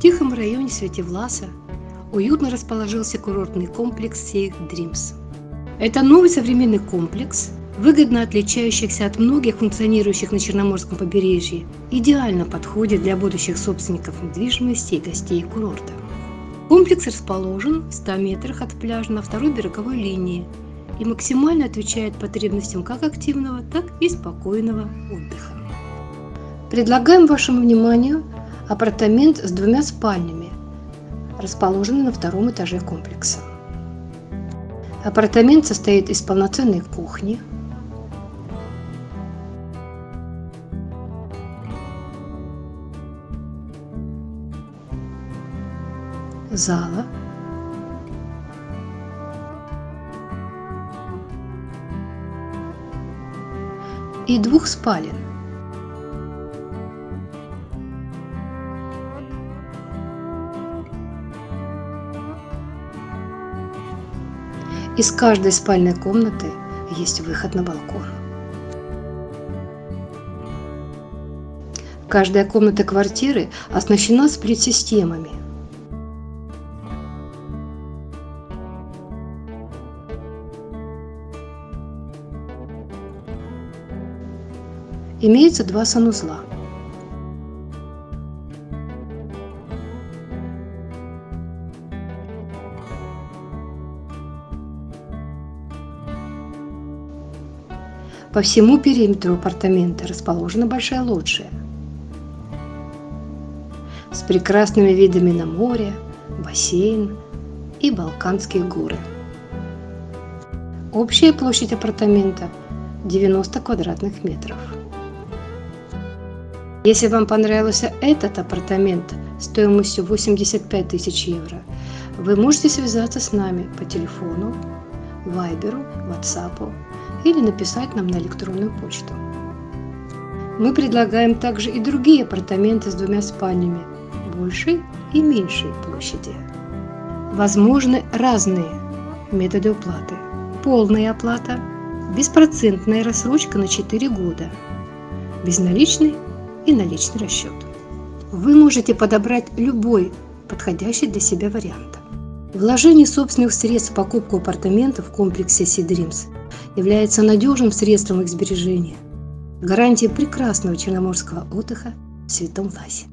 тихом районе Светивласа уютно расположился курортный комплекс Сейх Dreams. Это новый современный комплекс, выгодно отличающихся от многих функционирующих на Черноморском побережье, идеально подходит для будущих собственников недвижимости и гостей курорта. Комплекс расположен в 100 метрах от пляжа на второй береговой линии и максимально отвечает потребностям как активного, так и спокойного отдыха. Предлагаем вашему вниманию апартамент с двумя спальнями, расположенный на втором этаже комплекса. Апартамент состоит из полноценной кухни, зала, и двух спален. Из каждой спальной комнаты есть выход на балкон. Каждая комната квартиры оснащена сплит-системами. Имеется два санузла. По всему периметру апартамента расположена большая лоджия с прекрасными видами на море, бассейн и Балканские горы. Общая площадь апартамента 90 квадратных метров. Если вам понравился этот апартамент стоимостью 85 тысяч евро, вы можете связаться с нами по телефону, вайберу, ватсапу или написать нам на электронную почту. Мы предлагаем также и другие апартаменты с двумя спальнями, большей и меньшей площади. Возможны разные методы уплаты. Полная оплата, беспроцентная рассрочка на 4 года, безналичный и наличный расчет. Вы можете подобрать любой подходящий для себя вариант. Вложение собственных средств в покупку апартаментов в комплексе Sea Dreams является надежным средством их сбережения, гарантией прекрасного черноморского отдыха в Святом Ласе.